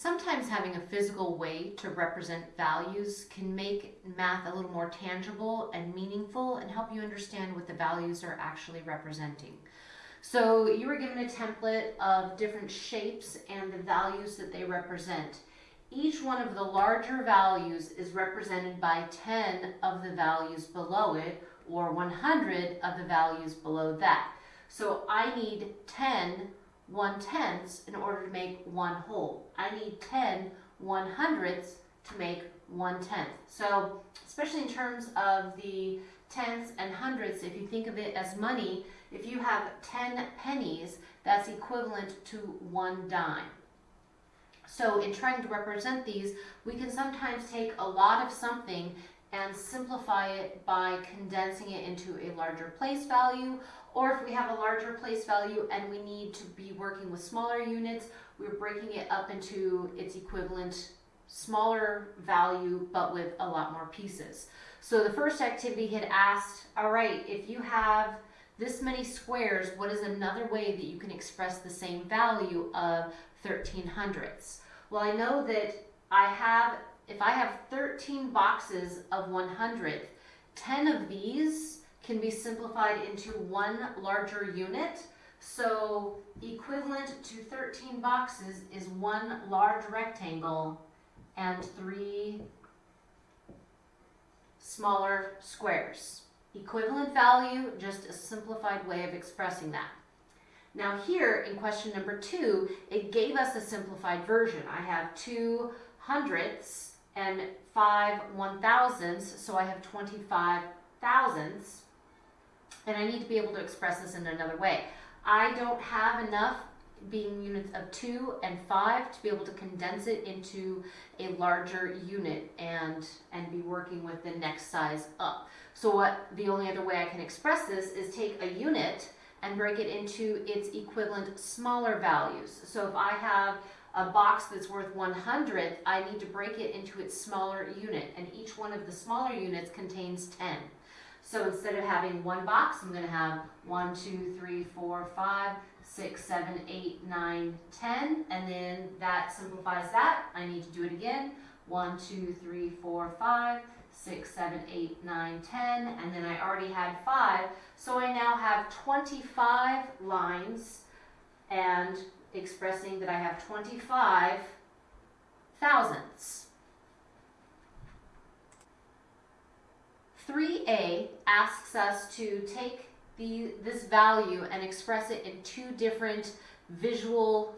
Sometimes having a physical way to represent values can make math a little more tangible and meaningful and help you understand what the values are actually representing. So you were given a template of different shapes and the values that they represent. Each one of the larger values is represented by 10 of the values below it or 100 of the values below that. So I need 10 one tenths in order to make one whole. I need 10 one hundredths to make one tenth. So especially in terms of the tenths and hundredths, if you think of it as money, if you have 10 pennies, that's equivalent to one dime. So in trying to represent these, we can sometimes take a lot of something and simplify it by condensing it into a larger place value. Or if we have a larger place value and we need to be working with smaller units, we're breaking it up into its equivalent smaller value, but with a lot more pieces. So the first activity had asked, all right, if you have this many squares, what is another way that you can express the same value of 13 hundredths? Well, I know that I have, if I have 13 boxes of 100th, 10 of these can be simplified into one larger unit. So equivalent to 13 boxes is one large rectangle and three smaller squares. Equivalent value, just a simplified way of expressing that. Now here in question number two, it gave us a simplified version. I have two hundredths and five one thousandths, so I have 25 thousandths, and I need to be able to express this in another way. I don't have enough being units of two and five to be able to condense it into a larger unit and and be working with the next size up. So what the only other way I can express this is take a unit and break it into its equivalent smaller values. So if I have a box that's worth 100, I need to break it into its smaller unit and each one of the smaller units contains 10. So instead of having one box, I'm going to have one, two, three, four, five, six, seven, eight, nine, ten, and then that simplifies that. I need to do it again. One, two, three, four, five, six, seven, eight, nine, ten, and then I already had five. So I now have 25 lines and expressing that I have 25 thousandths. 3a asks us to take the, this value and express it in two different visual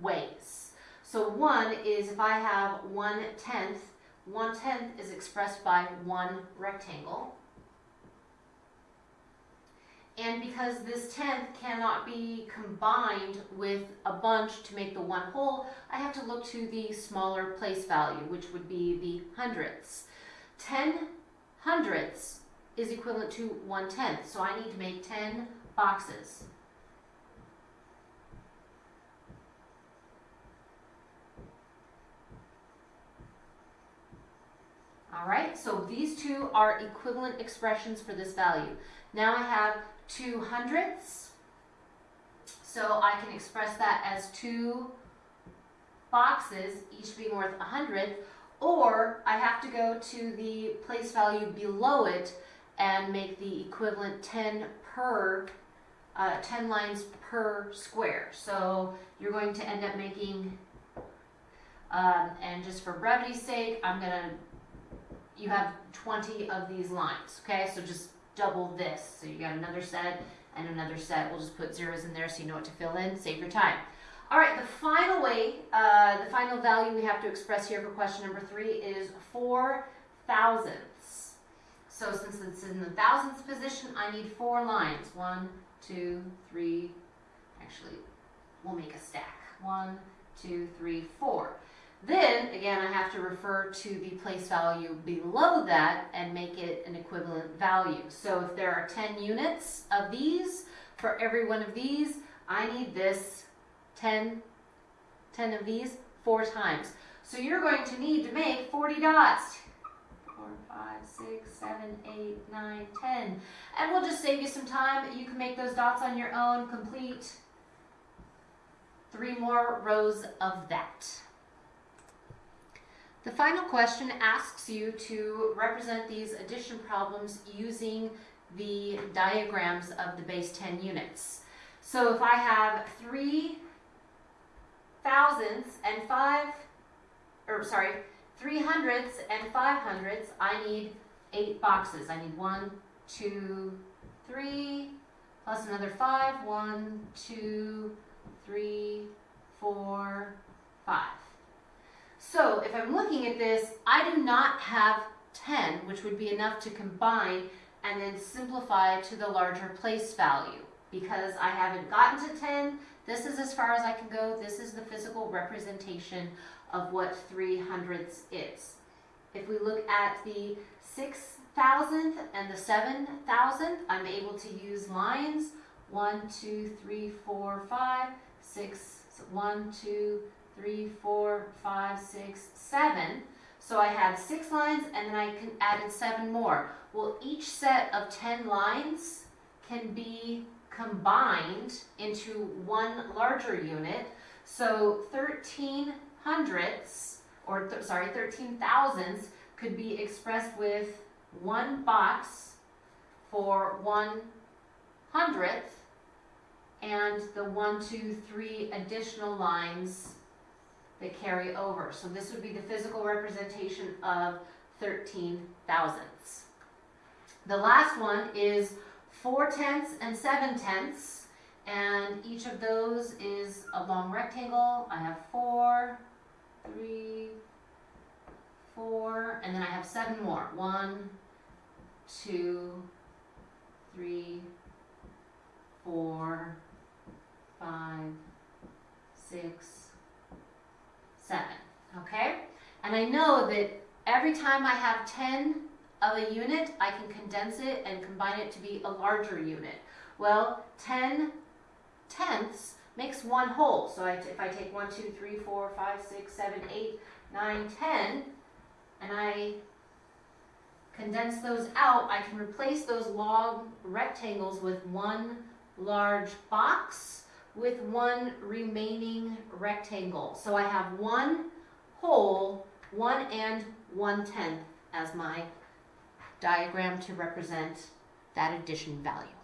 ways. So one is if I have one tenth, one tenth is expressed by one rectangle. And because this tenth cannot be combined with a bunch to make the one whole, I have to look to the smaller place value, which would be the hundredths. 10 hundredths is equivalent to one tenth. So I need to make 10 boxes. All right, so these two are equivalent expressions for this value. Now I have two hundredths, so I can express that as two boxes, each being worth a hundredth, or I have to go to the place value below it and make the equivalent 10 per, uh, 10 lines per square. So you're going to end up making, um, and just for brevity's sake, I'm to, you have 20 of these lines, okay? So just double this. So you got another set and another set. We'll just put zeros in there so you know what to fill in, save your time. All right, the final way, uh, the final value we have to express here for question number three is four thousandths. So since it's in the thousandths position, I need four lines. One, two, three, actually, we'll make a stack. One, two, three, four. Then, again, I have to refer to the place value below that and make it an equivalent value. So if there are 10 units of these, for every one of these, I need this 10, 10 of these four times. So you're going to need to make 40 dots. 4, 5, 6, 7, 8, 9, 10. And we'll just save you some time. You can make those dots on your own, complete three more rows of that. The final question asks you to represent these addition problems using the diagrams of the base 10 units. So if I have three thousandths and five, or sorry, three hundredths and five hundredths, I need eight boxes. I need one, two, three, plus another five. One, two, three, four, five. So if I'm looking at this, I do not have 10, which would be enough to combine and then simplify to the larger place value because I haven't gotten to 10. This is as far as I can go. This is the physical representation of what 3 hundredths is. If we look at the 6,000th and the 7,000th, I'm able to use lines 1, 2, 3, 4, 5, 6, 1, 2, 3, 4, 5, 6, 7. So I had six lines and then I can added seven more. Well, each set of 10 lines can be combined into one larger unit. So 13 hundredths, or th sorry, 13 thousandths could be expressed with one box for one hundredth and the one, two, three additional lines that carry over. So this would be the physical representation of 13 thousandths. The last one is 4 tenths and 7 tenths, and each of those is a long rectangle. I have four, three, four, and then I have 7 more. 1, 2, 3, 4, 5, 6, 7. Okay? And I know that every time I have 10 of a unit, I can condense it and combine it to be a larger unit. Well, 10 tenths makes one whole. So I, if I take 1, 2, 3, 4, 5, 6, 7, 8, 9, 10, and I condense those out, I can replace those long rectangles with one large box with one remaining rectangle. So I have one whole, one and one tenth as my diagram to represent that addition value.